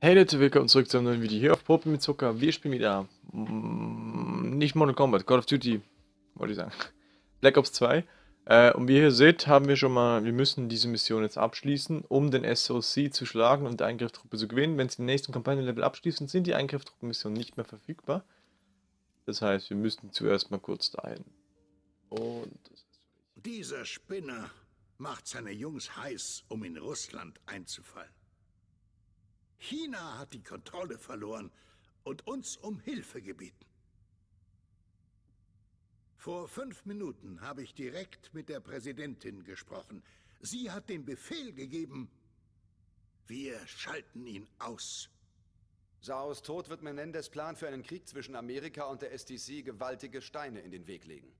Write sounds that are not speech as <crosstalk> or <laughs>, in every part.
Hey Leute, willkommen zurück zu einem neuen Video hier auf Poppen mit Zucker. Wir spielen wieder mm, nicht Modern Combat, Call of Duty, wollte ich sagen. <laughs> Black Ops 2. Äh, und wie ihr hier seht, haben wir schon mal, wir müssen diese Mission jetzt abschließen, um den SOC zu schlagen und die Eingreiftruppe zu gewinnen. Wenn sie den nächsten Kampagnenlevel abschließen, sind die Eingreiftruppen-Missionen nicht mehr verfügbar. Das heißt, wir müssen zuerst mal kurz dahin. Und Dieser Spinner macht seine Jungs heiß, um in Russland einzufallen. China hat die Kontrolle verloren und uns um Hilfe gebeten. Vor fünf Minuten habe ich direkt mit der Präsidentin gesprochen. Sie hat den Befehl gegeben, wir schalten ihn aus. Saos Tod wird Menendez Plan für einen Krieg zwischen Amerika und der STC gewaltige Steine in den Weg legen.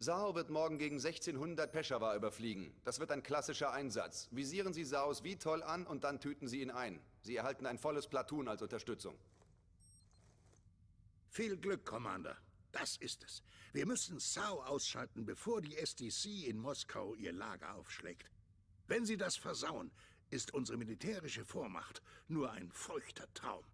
Sao wird morgen gegen 1600 Peshawar überfliegen. Das wird ein klassischer Einsatz. Visieren Sie Saos toll an und dann tüten Sie ihn ein. Sie erhalten ein volles Platoon als Unterstützung. Viel Glück, Commander. Das ist es. Wir müssen Sao ausschalten, bevor die STC in Moskau ihr Lager aufschlägt. Wenn sie das versauen, ist unsere militärische Vormacht nur ein feuchter Traum.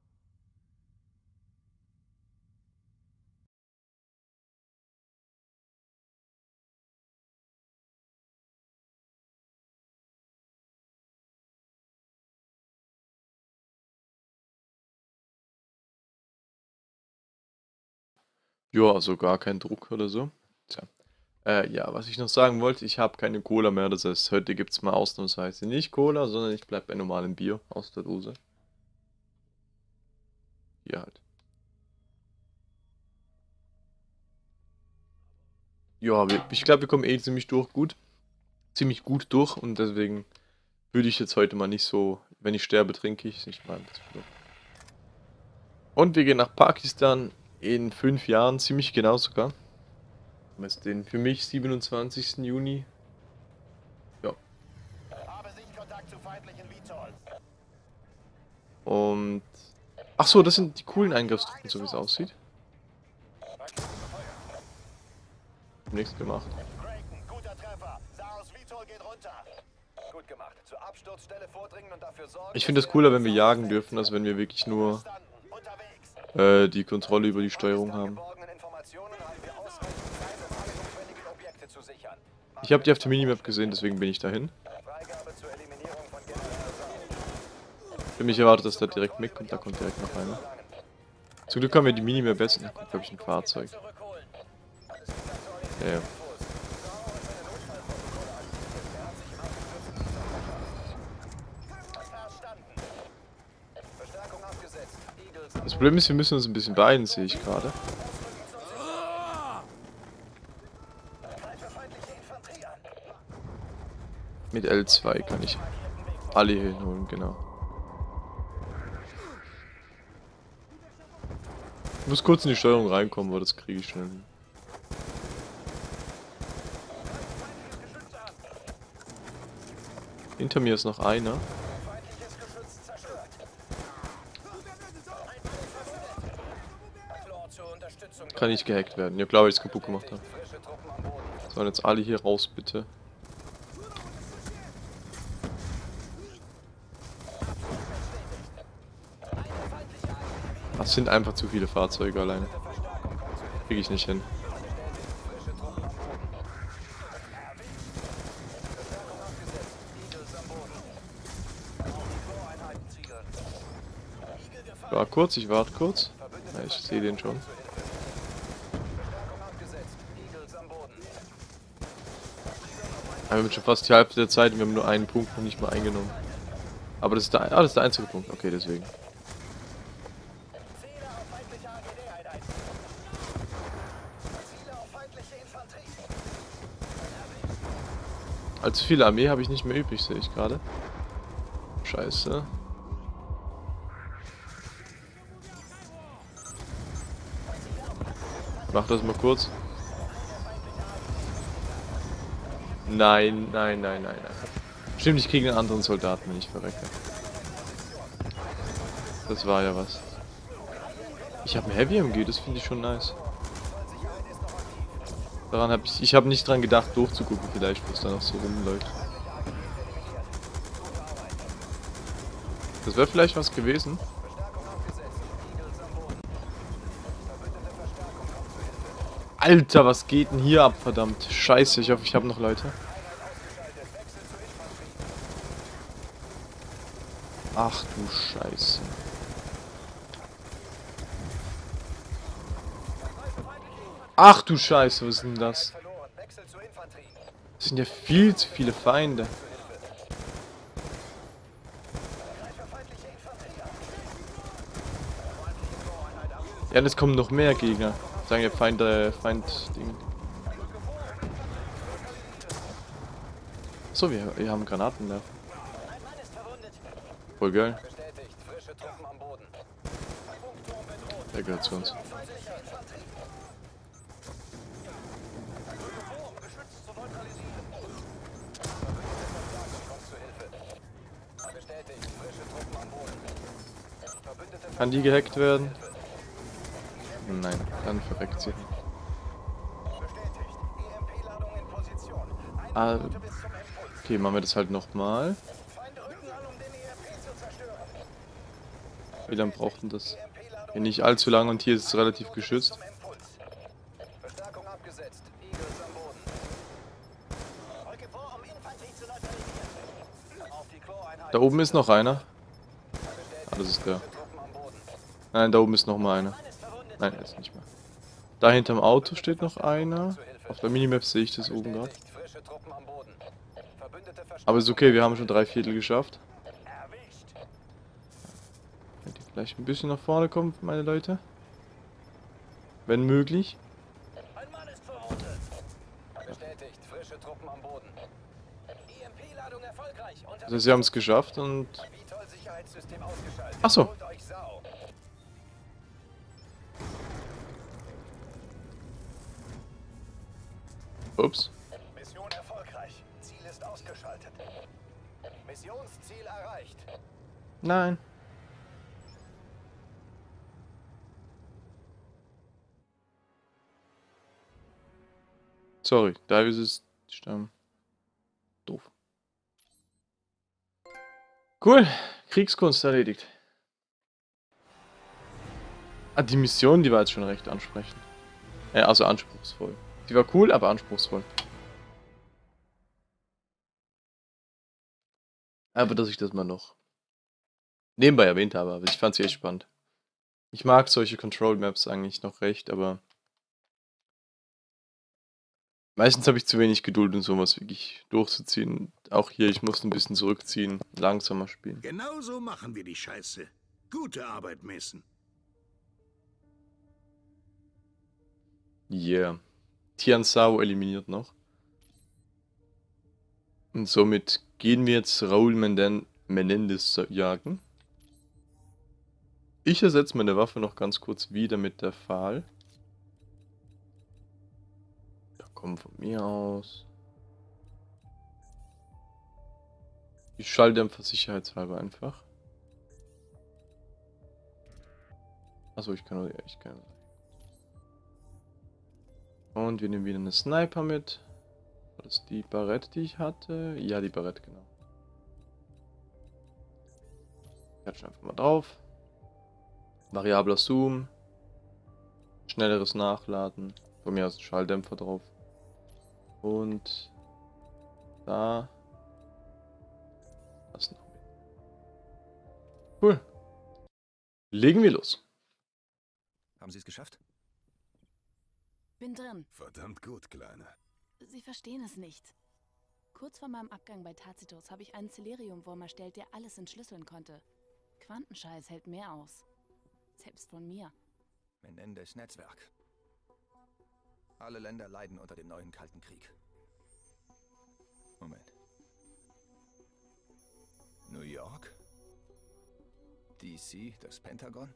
Ja, also gar kein Druck oder so. Tja. Äh, ja, was ich noch sagen wollte, ich habe keine Cola mehr, das heißt, heute gibt es mal ausnahmsweise nicht Cola, sondern ich bleibe bei normalem Bier aus der Dose. Hier halt. Ja, ich glaube, wir kommen eh ziemlich durch gut. Ziemlich gut durch und deswegen würde ich jetzt heute mal nicht so, wenn ich sterbe, trinke ich. Ich meine, und wir gehen nach Pakistan in fünf Jahren, ziemlich genau sogar. Was den für mich 27. Juni. Ja. Und ach so, das sind die coolen Eingriffstruppen, so wie es aussieht. Nichts gemacht. Ich finde es cooler, wenn wir jagen dürfen, als wenn wir wirklich nur äh, die Kontrolle über die Steuerung haben. Ich habe die auf der Minimap gesehen, deswegen bin ich dahin. Für mich erwartet, dass da direkt mitkommt, da kommt direkt noch einer. Zum Glück haben wir die Minimap besser. Da kommt, glaube ich, ein Fahrzeug. Ja, ja. Das Problem ist, wir müssen uns ein bisschen beeilen, sehe ich gerade. Mit L2 kann ich alle hier hinholen, genau. Ich muss kurz in die Steuerung reinkommen, aber das kriege ich schnell hin. Hinter mir ist noch einer. Kann nicht gehackt werden. Ja weil ich es kaputt gemacht habe. Sollen jetzt alle hier raus, bitte. Das sind einfach zu viele Fahrzeuge alleine. Kriege ich nicht hin. War kurz, ich warte kurz. Ja, ich sehe den schon. Wir haben schon fast die Hälfte der Zeit und wir haben nur einen Punkt noch nicht mal eingenommen. Aber das ist der, ah, das ist der einzige Punkt. Okay, deswegen. Allzu viele Armee habe ich nicht mehr übrig, sehe ich gerade. Scheiße. Mach das mal kurz. Nein, nein, nein, nein, nein. Stimmt, ich kriege einen anderen Soldaten, wenn ich verrecke. Das war ja was. Ich habe ein Heavy MG, das finde ich schon nice. Daran habe ich, ich habe nicht dran gedacht, durchzugucken vielleicht, was da noch so rumläuft. Das wäre vielleicht was gewesen. Alter, was geht denn hier ab, verdammt? Scheiße, ich hoffe, ich habe noch Leute. Ach du Scheiße. Ach du Scheiße, was ist denn das? Das sind ja viel zu viele Feinde. Ja, und es kommen noch mehr Gegner. Sagen ja Feind, äh, Feind, Ding. So, wir, wir haben Granaten da. Voll geil. Der gehört zu uns. Kann die gehackt werden? Nein, dann verreckt sie. Ah, okay, machen wir das halt nochmal. Wie lange braucht denn das? Ja, nicht allzu lang und hier ist es relativ geschützt. Da oben ist noch einer. Ah, das ist der. Nein, da oben ist noch mal einer. Nein, jetzt nicht mehr. Da hinterm Auto steht noch einer. Auf der Minimap sehe ich das oben gerade. Aber ist okay, wir haben schon drei Viertel geschafft. Könnt ihr vielleicht ein bisschen nach vorne kommen, meine Leute? Wenn möglich. Also sie haben es geschafft und... Achso. Ups. Mission erfolgreich. Ziel ist ausgeschaltet. Missionsziel erreicht. Nein. Sorry, Davis ist sterben. Doof. Cool, Kriegskunst erledigt. Ah, die Mission, die war jetzt schon recht ansprechend. Ja, also anspruchsvoll. Die war cool, aber anspruchsvoll. Aber dass ich das mal noch nebenbei erwähnt habe, aber ich fand sie echt spannend. Ich mag solche Control Maps eigentlich noch recht, aber meistens habe ich zu wenig Geduld, um sowas wirklich durchzuziehen. Auch hier, ich muss ein bisschen zurückziehen, langsamer spielen. Genau so machen wir die Scheiße. Gute Arbeit, Mason. Yeah. Tiansao eliminiert noch. Und somit gehen wir jetzt Raul Menden Menendez jagen. Ich ersetze meine Waffe noch ganz kurz wieder mit der Pfahl. Ja, komm von mir aus. Ich Schalldämpfer sicherheitshalber einfach. Achso, ich kann nur, ich kann. Und wir nehmen wieder eine Sniper mit. War das die Barrette, die ich hatte? Ja, die Barrette, genau. Klatschen einfach mal drauf. Variabler Zoom. Schnelleres Nachladen. Von mir aus ein Schalldämpfer drauf. Und da. Was noch? Cool. Legen wir los. Haben Sie es geschafft? Bin drin. Verdammt gut, Kleine. Sie verstehen es nicht. Kurz vor meinem Abgang bei Tacitus habe ich einen Celerium-Wurm erstellt, der alles entschlüsseln konnte. Quantenscheiß hält mehr aus. Selbst von mir. Menendez Netzwerk. Alle Länder leiden unter dem neuen Kalten Krieg. Moment. New York? DC, das Pentagon?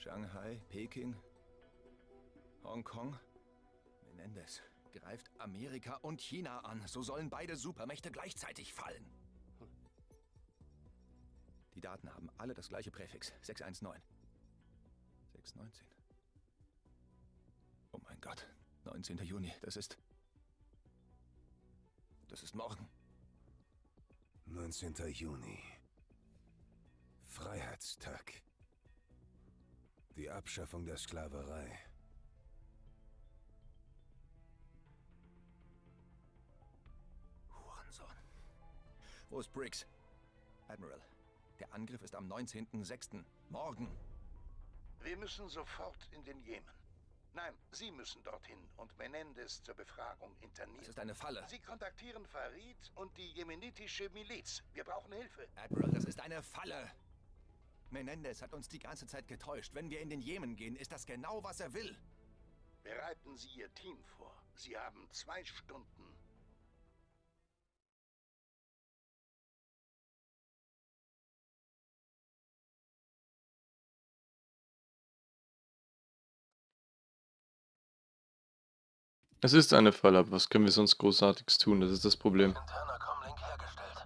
Shanghai, Peking, Hongkong. Menendez greift Amerika und China an. So sollen beide Supermächte gleichzeitig fallen. Die Daten haben alle das gleiche Präfix. 619. 619. Oh mein Gott. 19. Juni. Das ist... Das ist morgen. 19. Juni. Freiheitstag. Die Abschaffung der Sklaverei. Hurensohn. Wo ist Briggs? Admiral, der Angriff ist am 19.06. Morgen. Wir müssen sofort in den Jemen. Nein, Sie müssen dorthin und Menendez zur Befragung internieren. Es ist eine Falle. Sie kontaktieren Farid und die jemenitische Miliz. Wir brauchen Hilfe. Admiral, das ist eine Falle. Menendez hat uns die ganze Zeit getäuscht. Wenn wir in den Jemen gehen, ist das genau, was er will. Bereiten Sie Ihr Team vor. Sie haben zwei Stunden. Es ist eine Falle, aber was können wir sonst Großartiges tun? Das ist das Problem. Interner Comlink hergestellt.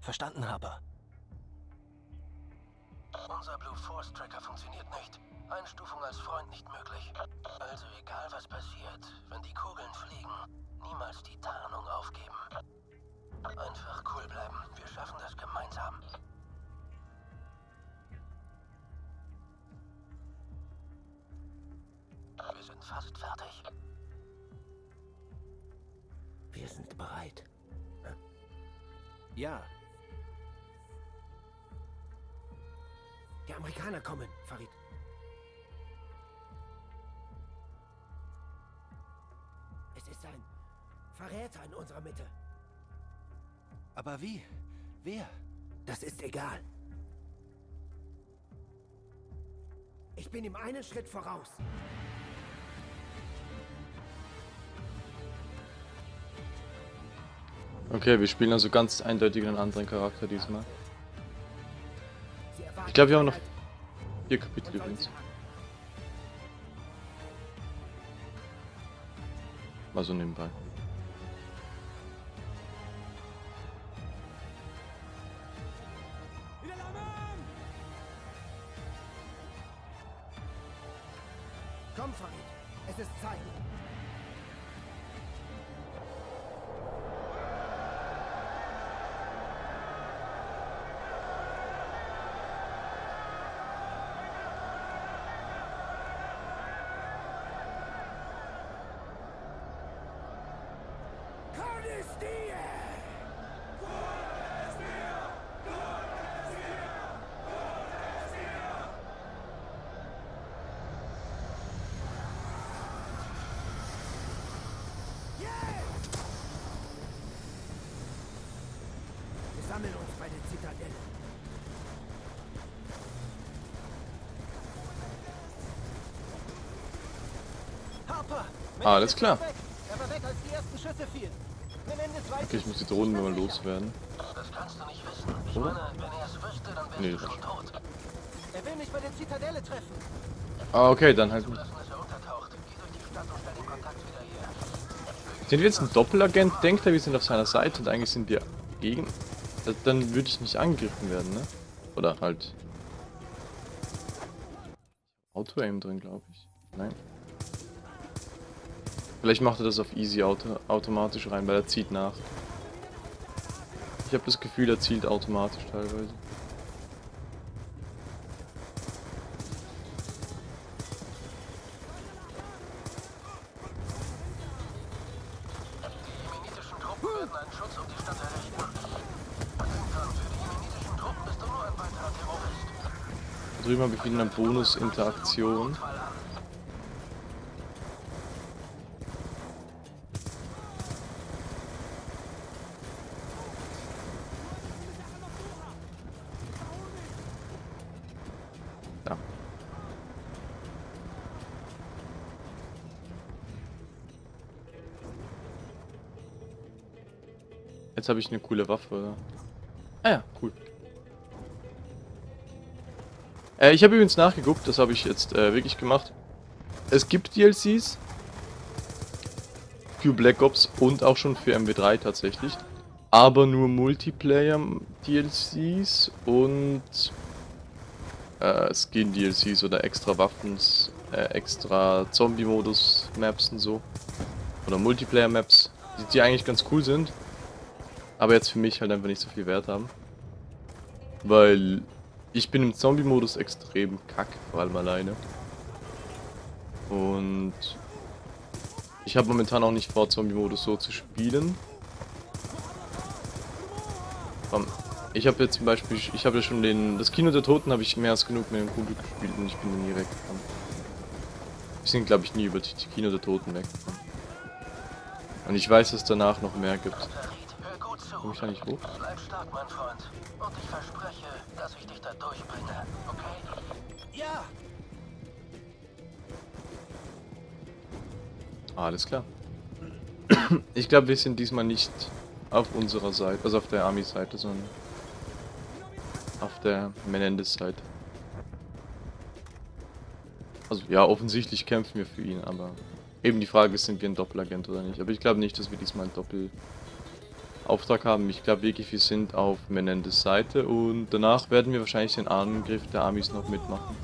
Verstanden, Harper. Unser Blue Force Tracker funktioniert nicht. Einstufung als Freund nicht möglich. Also egal was passiert, wenn die Kugeln fliegen, niemals die Tarnung aufgeben. Einfach cool bleiben. Wir schaffen das gemeinsam. Wir sind fast fertig. Wir sind bereit. Ja, Die Amerikaner kommen, Farid. Es ist ein Verräter in unserer Mitte. aber wie? Wer? Das ist egal. Ich bin ihm einen Schritt voraus. Okay, wir spielen also ganz eindeutig einen anderen Charakter diesmal. Glaube, wir haben noch vier Kapitel übrigens. Mal so nebenbei. Sammeln uns bei der Zitadelle. Harper! Ah, alles klar. Weg. Er war weg, als die ersten Schüsse fielen. Menendez weiß Okay, ich muss die Drohnen nur mal loswerden. Das kannst du nicht wissen. Ich meine, wenn er es wüsste, dann wärst Nee, du schon tot. Er will mich bei der Zitadelle treffen. Ah, okay, dann halt. Sind wir jetzt ein Doppelagent? Denkt er, wir sind auf seiner Seite und eigentlich sind wir gegen. Dann würde ich nicht angegriffen werden, ne? Oder halt. Auto-Aim drin, glaube ich. Nein. Vielleicht macht er das auf Easy Auto automatisch rein, weil er zieht nach. Ich habe das Gefühl, er zielt automatisch teilweise. Die jemenitischen Truppen werden einen Schutz um die Stadt errichten. Irgendwann für die jemenitischen Truppen bist du nur ein weiterer Terrorist. Da drüben habe ich wieder eine Bonus-Interaktion. Jetzt habe ich eine coole Waffe? Ah ja, cool. Äh, ich habe übrigens nachgeguckt, das habe ich jetzt äh, wirklich gemacht. Es gibt DLCs für Black Ops und auch schon für MW3 tatsächlich. Aber nur Multiplayer-DLCs und äh, Skin-DLCs oder extra Waffens, äh, extra Zombie-Modus-Maps und so. Oder Multiplayer-Maps, die, die eigentlich ganz cool sind. aber jetzt für mich halt einfach nicht so viel Wert haben. Weil ich bin im Zombie-Modus extrem kack, vor allem alleine. Und ich habe momentan auch nicht vor, Zombie-Modus so zu spielen. Ich habe jetzt zum Beispiel, ich habe ja schon den, das Kino der Toten habe ich mehr als genug mit dem Kumpel gespielt und ich bin nie weggekommen. Wir sind glaube ich nie über die Kino der Toten weggekommen. Und ich weiß, dass danach noch mehr gibt. Komm ich da nicht hoch? Bleib stark, mein Freund. Und ich dich da durchbringe, okay? Ja! Alles klar. Ich glaube, wir sind diesmal nicht auf unserer Seite, also auf der Army-Seite, sondern auf der Menendez-Seite. Also ja, offensichtlich kämpfen wir für ihn, aber eben die Frage ist, sind wir ein Doppelagent oder nicht. Aber ich glaube nicht, dass wir diesmal einen Doppelauftrag haben. Ich glaube wirklich, wir sind auf Menendez Seite und danach werden wir wahrscheinlich den Angriff der Amis noch mitmachen.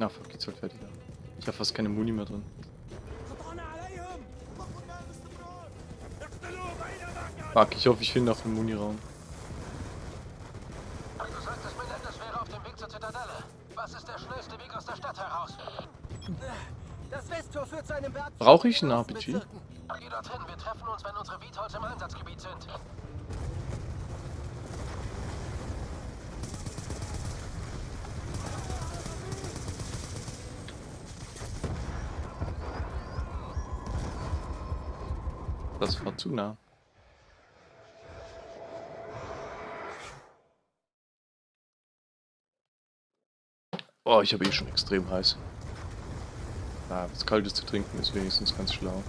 Na, fuck, geht's halt fertig. Ich habe fast keine Muni mehr drin. Fuck, ich hoffe, ich finde noch einen Muni-Raum. Du sagtest, Menendez wäre auf dem Weg zur Zitadelle. Was ist der schnellste Weg aus der Stadt heraus? Das Westtor führt zu einem Berg. Brauche ich einen RPG? Zu. Oh, ich habe eh schon extrem heiß. Ah, was Kaltes zu trinken ist wenigstens ganz schlau.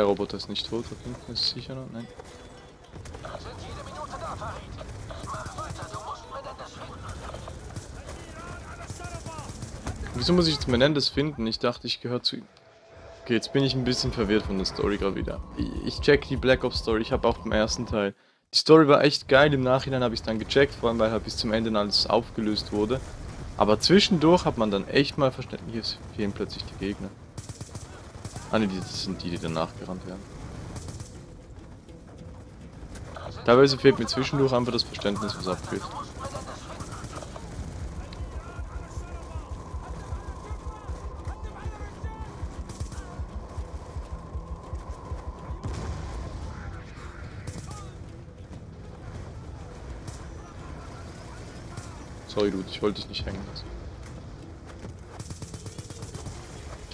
Der Roboter ist nicht tot, da hinten ist sicher noch. Nein. Wieso muss ich jetzt Menendez finden? Ich dachte, ich gehöre zu ihm. Okay, jetzt bin ich ein bisschen verwirrt von der Story gerade wieder. Ich check die Black Ops Story, ich habe auch beim ersten Teil. Die Story war echt geil, im Nachhinein habe ich dann gecheckt, vor allem weil halt bis zum Ende alles aufgelöst wurde. Aber zwischendurch hat man dann echt mal verstanden, hier fehlen plötzlich die Gegner. Ah ne, das sind die, die danach gerannt werden. Teilweise fehlt mir zwischendurch einfach das Verständnis, was abgeht. Sorry, Dude, ich wollte dich nicht hängen lassen.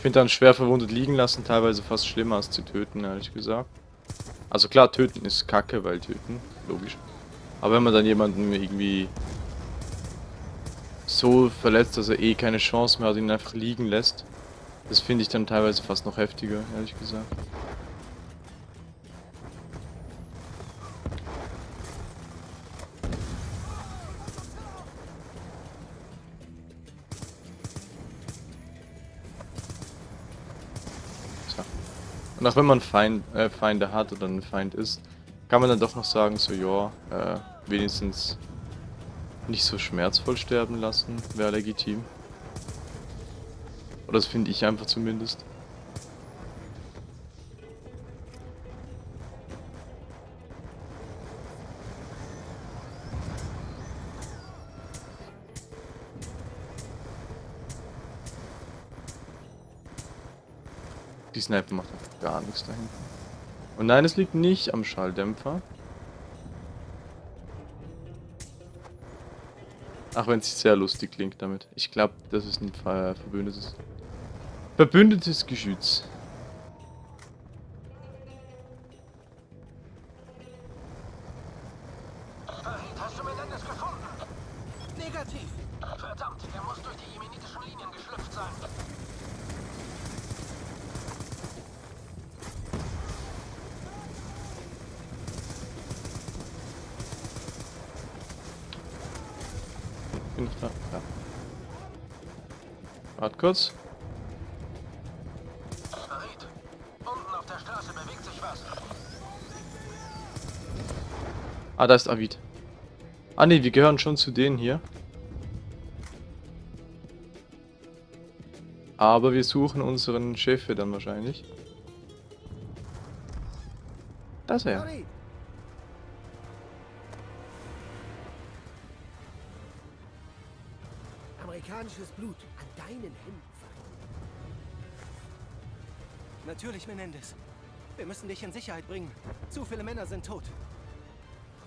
Finde dann schwer verwundet liegen lassen teilweise fast schlimmer als zu töten, ehrlich gesagt. Also klar, töten ist kacke, weil töten, logisch. Aber wenn man dann jemanden irgendwie so verletzt, dass er eh keine Chance mehr hat, ihn einfach liegen lässt, das finde ich dann teilweise fast noch heftiger, ehrlich gesagt. Und auch wenn man Feind, äh, Feinde hat oder ein Feind ist, kann man dann doch noch sagen, so ja, äh, wenigstens nicht so schmerzvoll sterben lassen, wäre legitim. Oder das finde ich einfach zumindest. Die Sniper macht gar nichts dahin. Und nein, es liegt nicht am Schalldämpfer. Ach, wenn es sehr lustig klingt damit. Ich glaube, das ist ein ver verbündetes... Verbündetes Geschütz. Farid, hast du Menendez gefunden? Negativ. Verdammt, er muss durch die jemenitischen Linien geschlüpft sein. Bin ich da? Ja. Warte kurz. Farid, unten auf der Straße bewegt sich was. Ah, da ist Avid. Ah ne, wir gehören schon zu denen hier. Aber wir suchen unseren Chef dann wahrscheinlich. Da ist er. Amerikanisches Blut an deinen Händen. Farid. Natürlich, Menendez. Wir müssen dich in Sicherheit bringen. Zu viele Männer sind tot.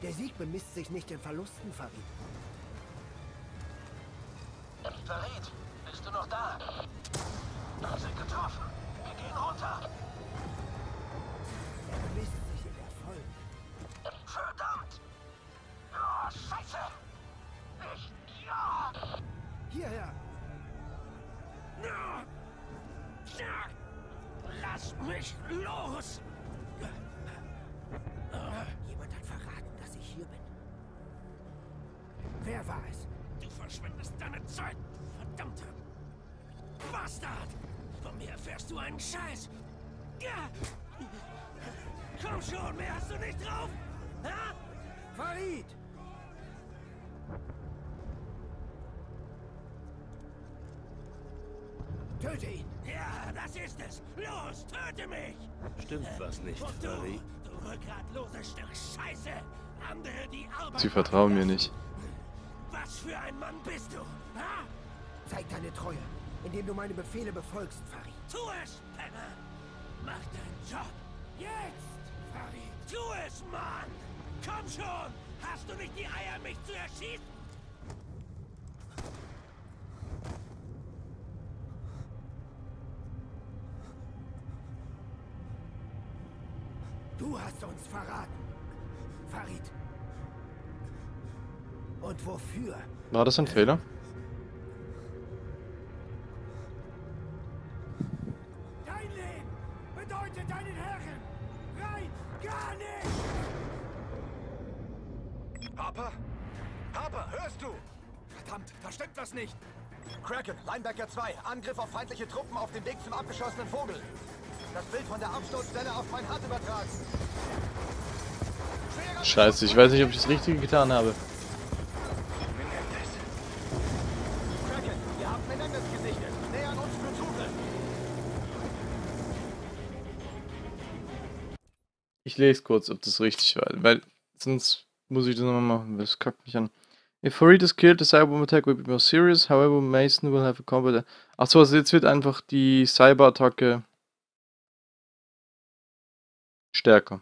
Der Sieg bemisst sich nicht in Verlusten, Farid. Farid, bist du noch da? Wir sind getroffen. Wir gehen runter. Scheiß! Ja! Komm schon, mehr hast du nicht drauf! Ha? Farid! Töte ihn! Ja, das ist es! Los, töte mich! Stimmt was nicht, Und du, Farid? du rückgratloses Stück Scheiße! Andere, die Arbeit Sie vertrauen mir nicht. Was für ein Mann bist du? Ha? Zeig deine Treue, indem du meine Befehle befolgst, Farid. Tu es, Penner! Mach deinen Job! Jetzt, Farid! Tu es, Mann! Komm schon! Hast du nicht die Eier, mich zu erschießen? Du hast uns verraten. Farid. Und wofür? War das ein Fehler? 2, Angriff auf feindliche Truppen auf dem Weg zum abgeschossenen Vogel. Das Bild von der Absturzstelle auf mein Hard übertragen. Scheiße, ich weiß nicht, ob ich das Richtige getan habe. Ich lese kurz, ob das richtig war, weil sonst muss ich das nochmal machen, das kackt mich an. If Farid is killed, the cyber attack will be more serious, however Mason will have a combat... Achso, also jetzt wird einfach die Cyberattacke stärker.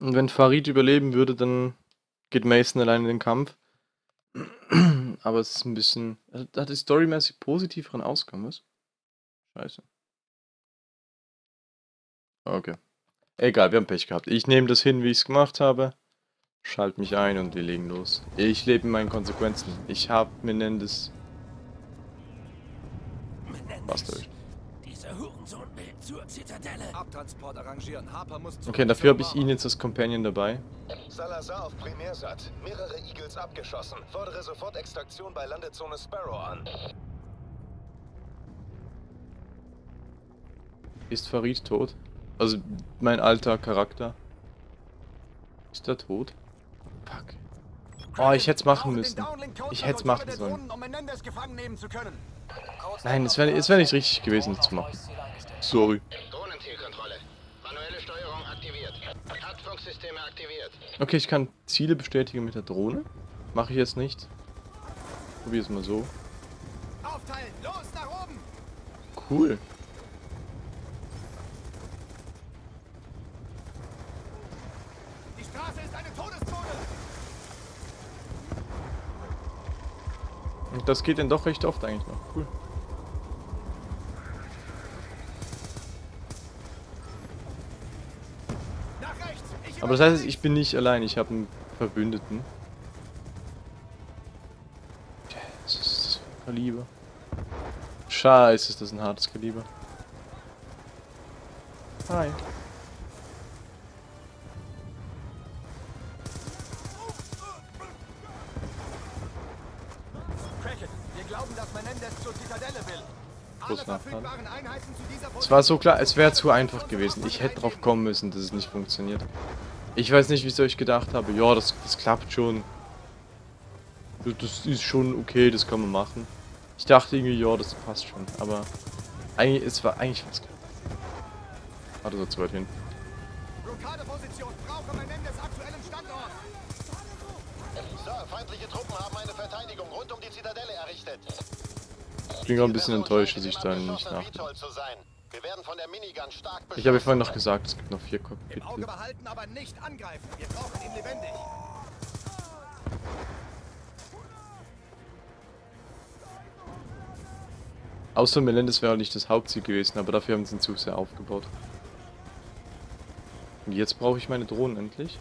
Und wenn Farid überleben würde, dann geht Mason allein in den Kampf. Aber es ist ein bisschen. Also, da hat die storymäßig positiveren Ausgang, was? Scheiße. Okay. Egal, wir haben Pech gehabt. Ich nehme das hin, wie ich es gemacht habe. Schalt mich ein und wir legen los. Ich lebe in meinen Konsequenzen. Ich habe Menendez Menendez, durch. Zur Zitadelle. Abtransport arrangieren. Harper muss Okay, dafür habe ich ihn jetzt als Companion dabei. Salazar auf Primärsat. Mehrere Eagles abgeschossen. Fordere sofort Extraktion bei Landezone Sparrow an. Ist Farid tot? Also mein alter Charakter. Ist er tot? Fuck. Oh, ich hätte es machen müssen. Ich hätte es machen sollen. Nein, es wäre wär nicht richtig gewesen, das zu machen. Sorry. Drohnenzielkontrolle. Manuelle Steuerung aktiviert. Luftschutzfunksysteme aktiviert. Okay, ich kann Ziele bestätigen mit der Drohne. Mache ich jetzt nicht. Probier es mal so. Aufteilen! Los, nach oben! Cool. Die Straße ist eine Todeszone! Und das geht dann doch recht oft eigentlich noch. Cool. Nach rechts! Ich Aber das heißt, ich bin nicht allein. Ich habe einen Verbündeten. Was ist das ein Kaliber? Scheiße, ist das ein hartes Kaliber. Hi. Es war so klar, es wäre zu einfach gewesen. Ich hätte drauf kommen müssen, dass es nicht funktioniert. Ich weiß nicht, wieso ich gedacht habe, ja, das, das klappt schon. Das ist schon okay, das kann man machen. Ich dachte irgendwie, ja, das passt schon, aber eigentlich, es war eigentlich fast klar. Warte, so zu weit hin. Blockadeposition. Brauche Menendez aktuellen Standort. Sir, feindliche Truppen haben eine Verteidigung rund um die Zitadelle errichtet. Ich bin gerade ein bisschen enttäuscht, dass ich da nicht nach. Wir werden von der Minigun stark Ich habe vorhin noch gesagt, es gibt noch vier Im Auge behalten, aber nicht angreifen. Wir brauchen ihn lebendig. Außer Melendez wäre auch nicht das Hauptziel gewesen, aber dafür haben sie ihn zu sehr aufgebaut. Und jetzt brauche ich meine Drohnen endlich.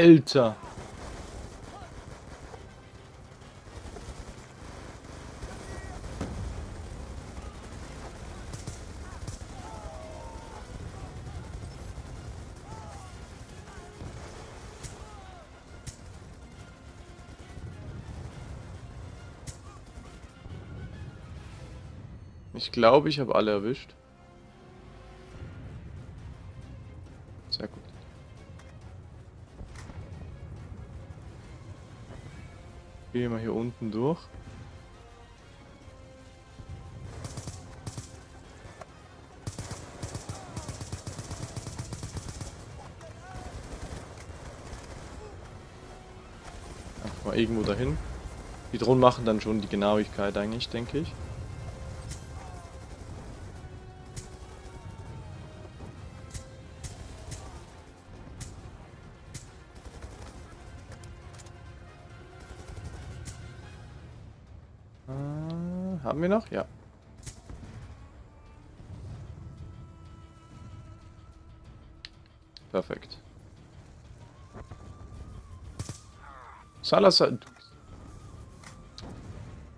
Alter! Ich glaube, ich habe alle erwischt. Gehen wir hier unten durch. Einfach mal irgendwo dahin. Die Drohnen machen dann schon die Genauigkeit eigentlich, denke ich. Haben wir noch? Ja. Perfekt. Salazar.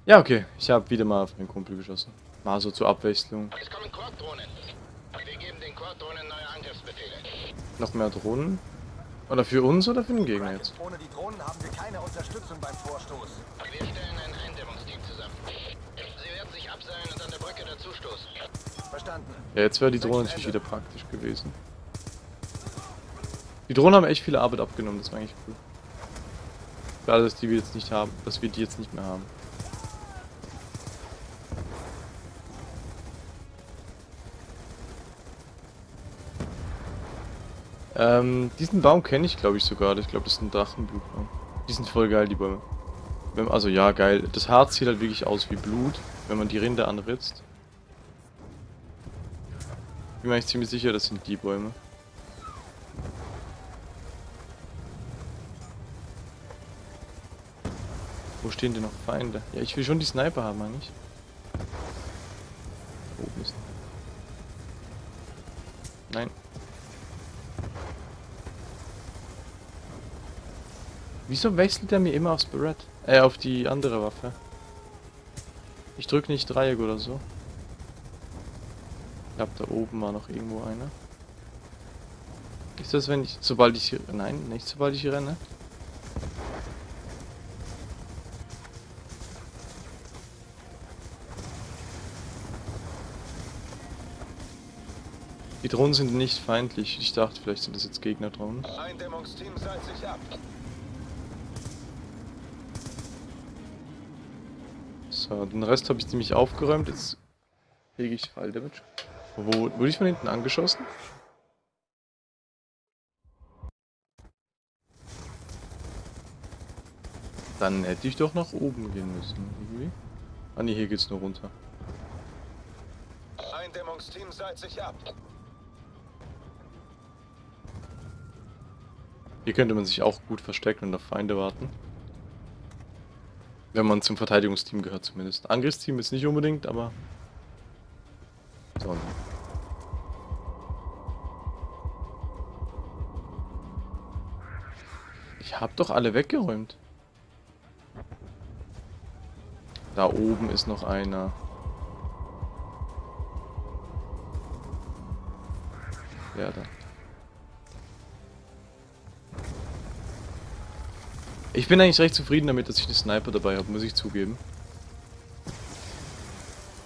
Ja, okay. Ich habe wieder mal auf meinen Kumpel geschossen. Mal so zur Abwechslung. Es kommen Quad-Drohnen. Wir geben den Quad-Drohnen neue Angriffsbefehle. Noch mehr Drohnen. Oder für uns oder für den Gegner jetzt? Ohne die Drohnen haben wir keine Unterstützung beim Vorstoß. Wir stellen ein Eindämmungsteam zusammen. Sie werden sich abseilen und an der Brücke dazustoßen. Verstanden. Ja, jetzt wäre die Drohne natürlich wieder praktisch gewesen. Die Drohnen haben echt viel Arbeit abgenommen, das war eigentlich cool. Schade, dass die wir jetzt nicht haben, dass wir die jetzt nicht mehr haben. Ähm, diesen Baum kenne ich glaube ich sogar. Ich glaube, das ist ein Drachenblutbaum. Die sind voll geil, die Bäume. Also ja, geil. Das Harz sieht halt wirklich aus wie Blut, wenn man die Rinde anritzt. Bin mir eigentlich ziemlich sicher, das sind die Bäume. Wo stehen denn noch Feinde? Ja, ich will schon die Sniper haben, eigentlich. Oben ist. Nein. Wieso wechselt er mir immer aufs Barrett? Äh, auf die andere Waffe. Ich drück nicht Dreieck oder so. Ich glaube, da oben war noch irgendwo einer. Ist das, wenn ich... Sobald ich... Nein, nicht sobald ich renne. Die Drohnen sind nicht feindlich. Ich dachte, vielleicht sind das jetzt Gegner-Drohnen. Eindämmungsteam seilt sich ab. So, den Rest habe ich ziemlich aufgeräumt. Jetzt hege ich Fall Damage. Wo wurde ich von hinten angeschossen? Dann hätte ich doch nach oben gehen müssen, irgendwie. Ah ne, hier geht's nur runter. Eindämmungsteam seit sich ab. Hier könnte man sich auch gut verstecken und auf Feinde warten. Wenn man zum Verteidigungsteam gehört zumindest. Angriffsteam ist nicht unbedingt, aber... So. Hab doch alle weggeräumt. Da oben ist noch einer. Ja, da. Ich bin eigentlich recht zufrieden damit, dass ich einen Sniper dabei habe, muss ich zugeben.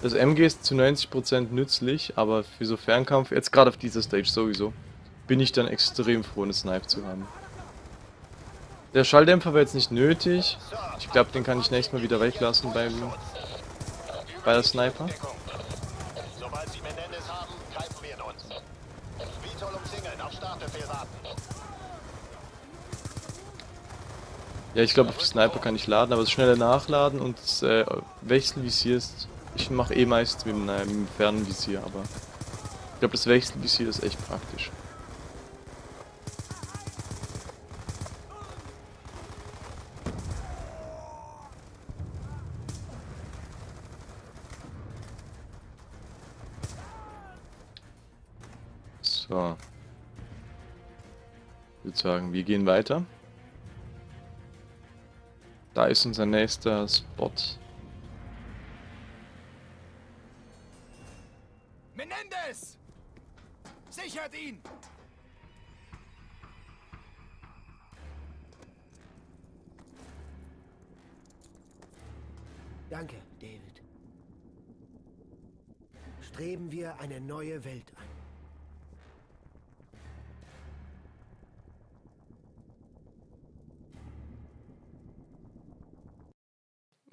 Das MG ist zu 90% nützlich, aber für so Fernkampf, jetzt gerade auf dieser Stage sowieso, bin ich dann extrem froh, einen Sniper zu haben. Der Schalldämpfer war jetzt nicht nötig. Ich glaube, den kann ich nächstes Mal wieder weglassen beim bei der Sniper. Ja, ich glaube, auf die Sniper kann ich laden, aber das schnelle Nachladen und das äh, Wechselvisier ist... Ich mache eh meist mit einem Fernvisier, aber... Ich glaube, das Wechselvisier ist echt praktisch. Sagen, wir gehen weiter. Da ist unser nächster Spot. Menendez! Sichert ihn! Danke, David. Streben wir eine neue Welt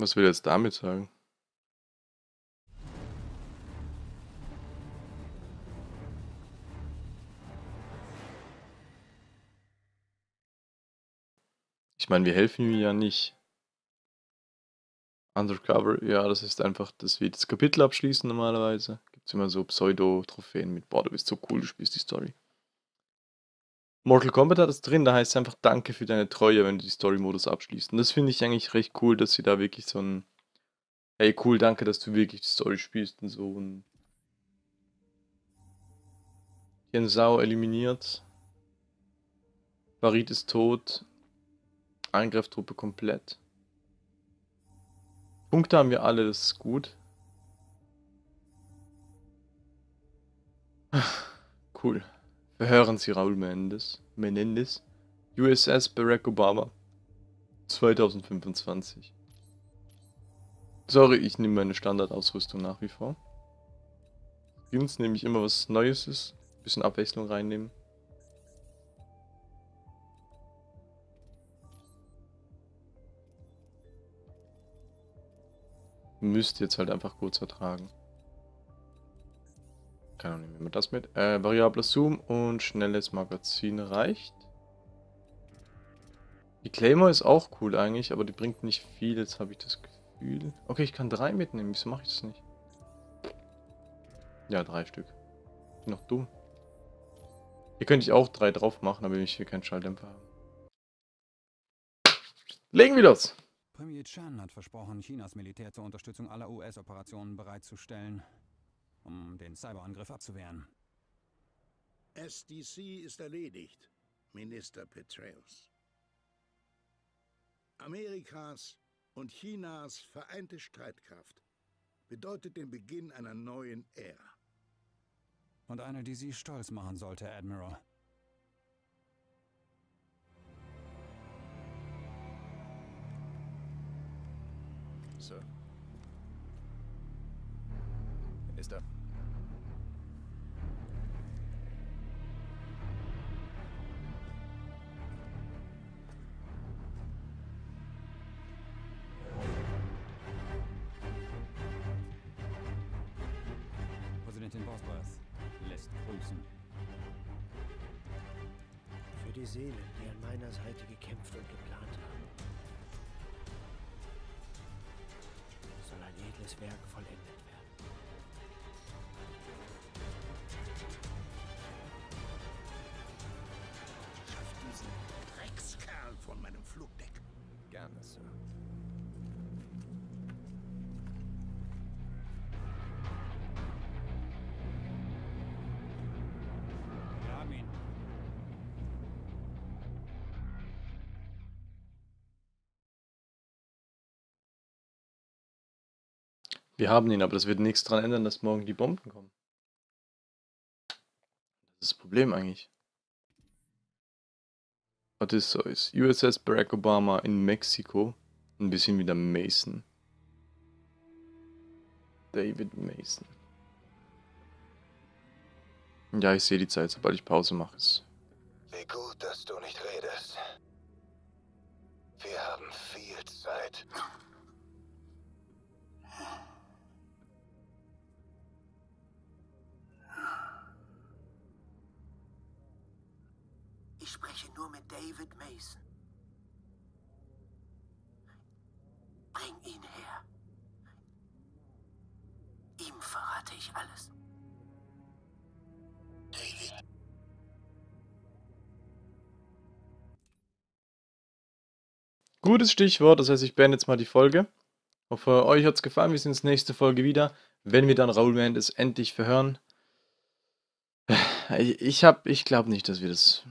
Was will er jetzt damit sagen? Ich meine, wir helfen ihm ja nicht. Undercover, ja, das ist einfach, dass wir das Kapitel abschließen normalerweise. Gibt es immer so Pseudo-Trophäen mit, boah, du bist so cool, du spielst die Story. Mortal Kombat hat es drin, da heißt es einfach Danke für deine Treue, wenn du die Story-Modus abschließt. Und das finde ich eigentlich recht cool, dass sie da wirklich so ein Hey, cool, danke, dass du wirklich die Story spielst und so. Und ein Sau eliminiert. Farid ist tot. Angreiftruppe komplett. Punkte haben wir alle, das ist gut. <sighs> Cool. Verhören Sie Raul Menendez. Menendez. USS Barack Obama. 2025. Sorry, ich nehme meine Standardausrüstung nach wie vor. Skins nehme ich immer was Neues ist. Bisschen Abwechslung reinnehmen. Müsst jetzt halt einfach kurz ertragen. Keine Ahnung, nehmen wir das mit. Äh, variabler Zoom und schnelles Magazin reicht. Die Claymore ist auch cool eigentlich, aber die bringt nicht viel, jetzt habe ich das Gefühl. Okay, ich kann drei mitnehmen, wieso mache ich das nicht? Ja, drei Stück. Bin noch dumm. Hier könnte ich auch drei drauf machen, aber ich will keinen Schalldämpfer haben. Legen wir los! Premier Chan hat versprochen, Chinas Militär zur Unterstützung aller US-Operationen bereitzustellen, um den Cyberangriff abzuwehren. SDC ist erledigt, Minister Petraeus. Amerikas und Chinas vereinte Streitkraft bedeutet den Beginn einer neuen Ära. Und eine, die Sie stolz machen sollte, Admiral. Sir. Minister. Grüßen. Für die Seelen, die an meiner Seite gekämpft und geplant haben, soll ein edles Werk vollendet werden. Schaff diesen Dreckskerl von meinem Flugdeck. Gerne, Sir. Wir haben ihn, aber das wird nichts daran ändern, dass morgen die Bomben kommen. Das ist das Problem eigentlich. Odysseus, USS Barack Obama in Mexiko. Ein bisschen wieder Mason. David Mason. Ja, ich sehe die Zeit, sobald ich Pause mache. Wie gut, dass du nicht redest. Wir haben viel Zeit. Ich spreche nur mit David Mason. Bring ihn her. Ihm verrate ich alles. Gutes Stichwort, das heißt, ich beende jetzt mal die Folge. Hoffe, euch hat es gefallen. Wir sehen uns nächste Folge wieder, wenn wir dann Raoul Mendes endlich verhören. Ich, ich hab, ich glaube nicht, dass wir das.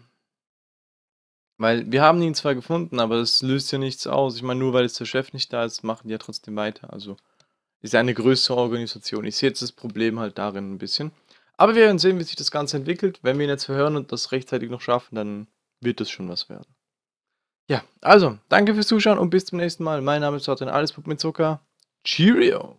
Weil wir haben ihn zwar gefunden, aber das löst ja nichts aus. Ich meine, nur weil jetzt der Chef nicht da ist, machen die ja trotzdem weiter. Also ist ja eine größere Organisation. Ich sehe jetzt das Problem halt darin ein bisschen. Aber wir werden sehen, wie sich das Ganze entwickelt. Wenn wir ihn jetzt verhören und das rechtzeitig noch schaffen, dann wird das schon was werden. Ja, also, danke fürs Zuschauen und bis zum nächsten Mal. Mein Name ist Sorten Alles mit Zucker. Cheerio!